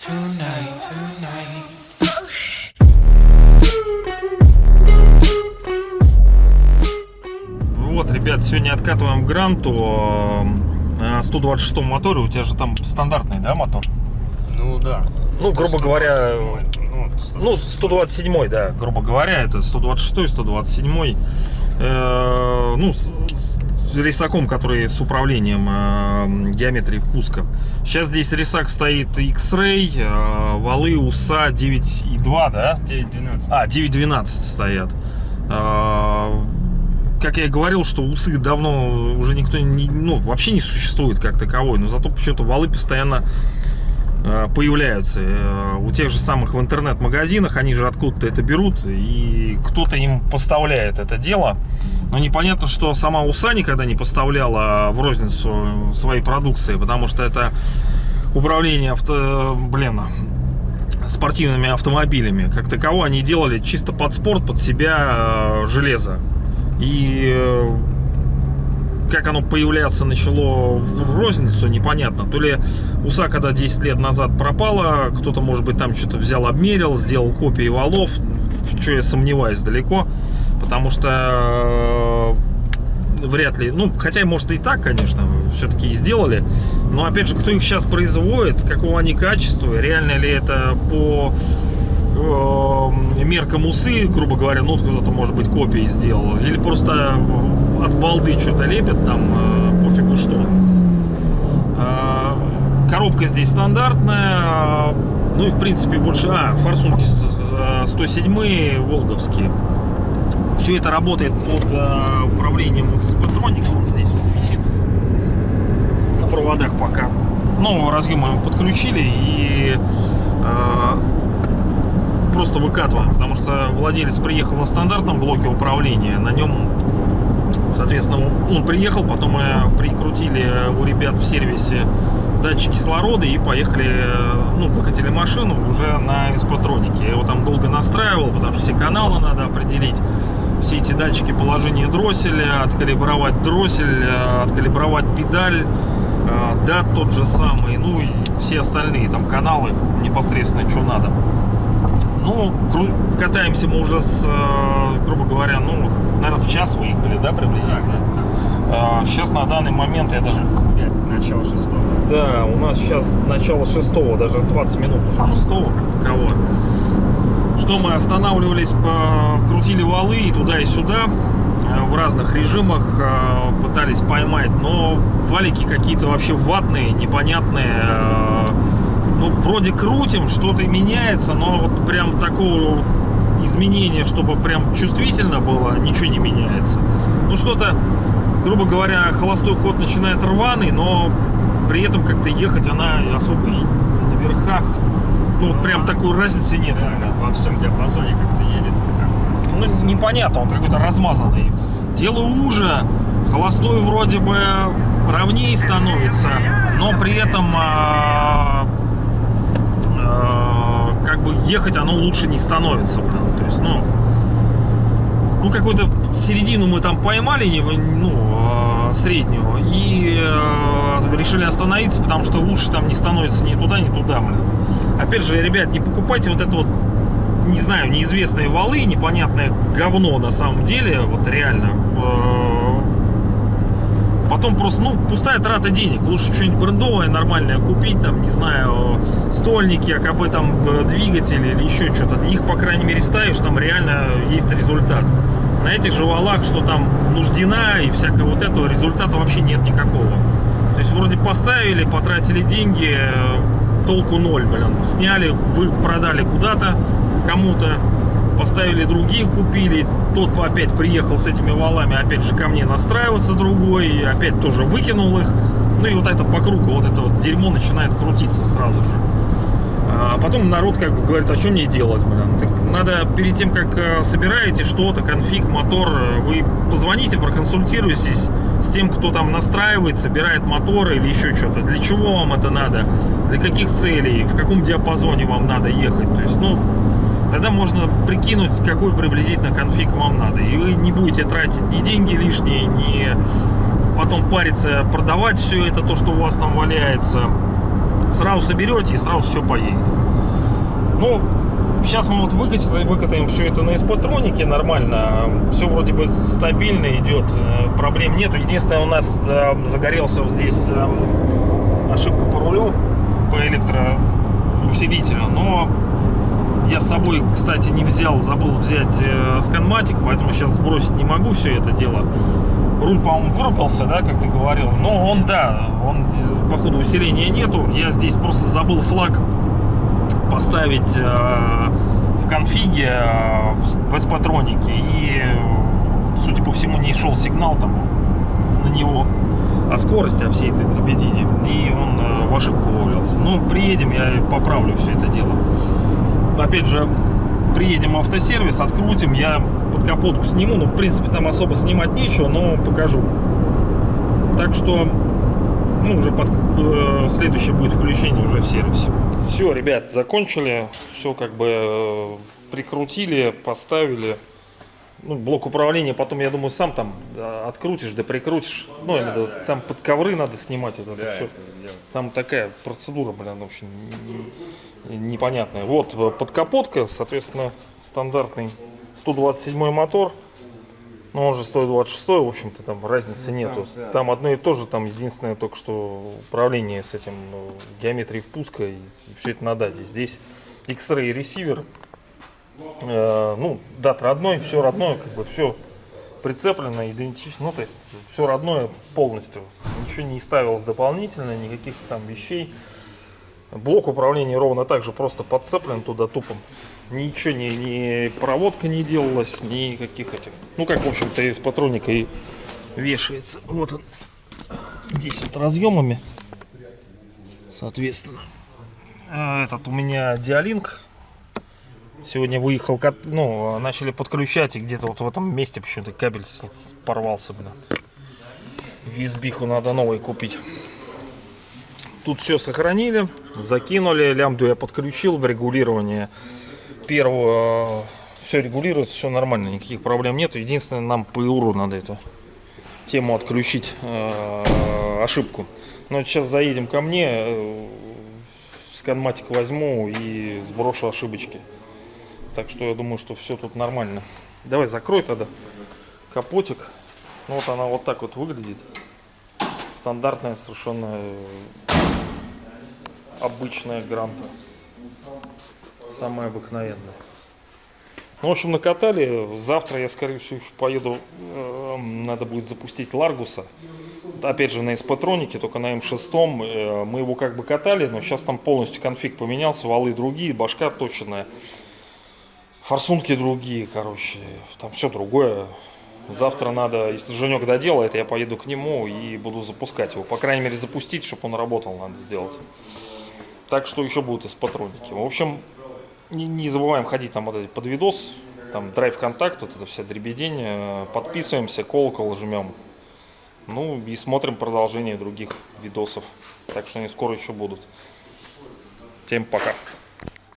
tonight. Вот, ребят, сегодня откатываем гранту на 126 моторе. У тебя же там стандартный, да, мотор? Ну да. Ну, грубо говоря, 127, Ну, 127, да, грубо говоря, это 126, 127. Э, ну, с, с рисаком, который с управлением э, геометрии впуска. Сейчас здесь рисак стоит X-Ray, э, валы УСА 9.2, да? 9-12. А, 9.12 стоят. Э, как я и говорил, что усы давно уже никто не, ну, вообще не существует как таковой, но зато почему-то валы постоянно появляются. Э, У тех же самых в интернет-магазинах, они же откуда-то это берут, и кто-то им поставляет это дело. Но непонятно, что сама УСА никогда не поставляла в розницу своей продукции, потому что это управление авто, блин, спортивными автомобилями. Как таково они делали чисто под спорт, под себя э, железо. И э, как оно появляться начало в розницу, непонятно. То ли УСА, когда 10 лет назад пропала, кто-то, может быть, там что-то взял, обмерил, сделал копии валов, в что я сомневаюсь далеко, потому что э, вряд ли, ну, хотя, может, и так, конечно, все-таки и сделали, но, опять же, кто их сейчас производит, какого они качества, реально ли это по э, меркам усы, грубо говоря, ну, кто-то, может быть, копии сделал, или просто от балды что-то лепят, там, э, пофигу что. Э, Коробка здесь стандартная, э, ну и, в принципе, больше... А, форсунки 107 волговские. Все это работает под э, управлением вот из патроника, он здесь вот висит на проводах пока. Ну, разъемы мы подключили и э, просто выкатываем, потому что владелец приехал на стандартном блоке управления, на нем, соответственно, он приехал, потом мы прикрутили у ребят в сервисе датчик кислорода и поехали, э, ну, выкатили машину уже на эспатронике. Я его там долго настраивал, потому что все каналы надо определить, все эти датчики положения дросселя, откалибровать дроссель, э, откалибровать педаль, э, дат тот же самый, ну и все остальные там каналы непосредственно, что надо. Ну, катаемся мы уже с, э, грубо говоря, ну, наверное, в час выехали, да, приблизительно? А, Сейчас на данный момент я даже... 5, начало 6. Да, у нас сейчас начало шестого, даже 20 минут уже шестого как такового. Что мы останавливались, крутили валы и туда и сюда э, в разных режимах э, пытались поймать, но валики какие-то вообще ватные, непонятные. э, Ну, вроде крутим, что-то меняется, но вот прям такого изменения, чтобы прям чувствительно было, ничего не меняется. Ну, что-то, грубо говоря, холостой ход начинает рваный, но при этом как-то ехать она особо и на верхах, ну, вот прям такой разницы нет. Да, во всем диапазоне как-то едет. Ну, непонятно, он какой-то размазанный. Делаю уже, холостой вроде бы ровнее становится, но при этом а, как бы ехать оно лучше не становится. Прям. То есть, ну, ну какую-то середину мы там поймали, ну, а, среднюю, и а, решили остановиться, потому что лучше там не становится ни туда, ни туда, блин. Опять же, ребят, не покупайте вот это вот не знаю, неизвестные валы, непонятное говно на самом деле, вот реально. Э, Потом просто, ну, пустая трата денег. Лучше что-нибудь брендовое, нормальное купить, там, не знаю, стольники, АКБ, там, э, двигатели или еще что-то. Их, по крайней мере, ставишь, там реально есть результат. На этих же валах, что там нуждена и всякое вот этого, результата вообще нет никакого. То есть вроде поставили, потратили деньги, э, толку ноль, блин. Сняли, вы продали куда-то кому-то, поставили другие, купили. Тот опять приехал с этими валами, опять же ко мне настраиваться другой, и опять тоже выкинул их. Ну и вот это по кругу, вот это вот дерьмо начинает крутиться сразу же. А потом народ как бы говорит, а что мне делать, блин? Так надо перед тем, как э, собираете что-то, конфиг, мотор, э, вы позвоните, проконсультируйтесь с тем, кто там настраивает, собирает моторы или еще что-то. Для чего вам это надо? Для каких целей? В каком диапазоне вам надо ехать? То есть, ну, тогда можно прикинуть, какой приблизительно конфиг вам надо. И вы не будете тратить ни деньги лишние, ни потом париться, продавать все это, то, что у вас там валяется. Сразу соберете и сразу все поедет. Ну, сейчас мы вот выкатим, выкатаем все это на эспатронике нормально. Все вроде бы стабильно идет, э, проблем нету. Единственное, у нас э, загорелся вот здесь э, ошибка по рулю, по электроусилителю. Но я с собой, кстати, не взял, забыл взять сканматик, поэтому сейчас сбросить не могу все это дело. Руль, по-моему, вырубился, да, как ты говорил. Но он, да, он, походу, усиления нету. Я здесь просто забыл флаг поставить э, в конфиге э, в, эспатронике. И, судя по всему, не шел сигнал там на него о скорости, о всей этой дребедине. И он э, в ошибку вывалился. Ну, приедем, я поправлю все это дело. Опять же, приедем в автосервис, открутим, я под капотку сниму. Ну, в принципе, там особо снимать нечего, но покажу. Так что, ну, уже под, э, следующее будет включение уже в сервисе. Все, ребят, закончили. Все как бы э, прикрутили, поставили. Ну, блок управления потом, я думаю, сам там да, открутишь, да прикрутишь. Ну, в виду, там под ковры надо снимать вот это все. Там такая процедура, блин, не- непонятная. Вот э, подкапотка, соответственно, стандартный 127 мотор. Но он же 126, в общем-то, там разницы нету. Там одно и то же, там единственное только что управление с этим ну, геометрией впуска и, все это на дате. Здесь X-Ray ресивер, Э, ну, дат родной, все родное, как бы все прицеплено, идентично, ну, то есть все родное полностью. Ничего не ставилось дополнительно, никаких там вещей. Блок управления ровно так же просто подцеплен туда тупом. Ничего, ни, ни проводка не делалась, никаких этих. Ну, как, в общем-то, из патроника и вешается. Вот он. Здесь вот разъемами, соответственно. А Этот у меня диалинг Сегодня выехал, ну, начали подключать, и где-то вот в этом месте почему-то кабель порвался, блин. Визбиху надо новый купить. Тут все сохранили, закинули, лямбду я подключил в регулирование. Первую, все регулируется, все нормально, никаких проблем нету. Единственное, нам по ИУРу надо эту тему отключить, э, ошибку. Но сейчас заедем ко мне, э, сканматик возьму и сброшу ошибочки. Так что я думаю, что все тут нормально. Давай закрой тогда капотик. Ну вот она вот так вот выглядит. Стандартная совершенно э, обычная гранта. Самая обыкновенная. Ну, в общем, накатали. Завтра я, скорее всего, еще поеду. э, Надо будет запустить Ларгуса. Опять же, на эспатронике, только на М6. Э, Мы его как бы катали, но сейчас там полностью конфиг поменялся. Валы другие, башка точная. Форсунки другие, короче. Там все другое. Завтра надо, если Женек доделает, я поеду к нему и буду запускать его. По крайней мере, запустить, чтобы он работал, надо сделать. Так что еще будут из патроники. В общем, не, не забываем ходить там вот эти под видос. Там драйв контакт, вот это вся дребедень. Э, Подписываемся, колокол жмем. Ну и смотрим продолжение других видосов. Так что они скоро еще будут. Всем пока.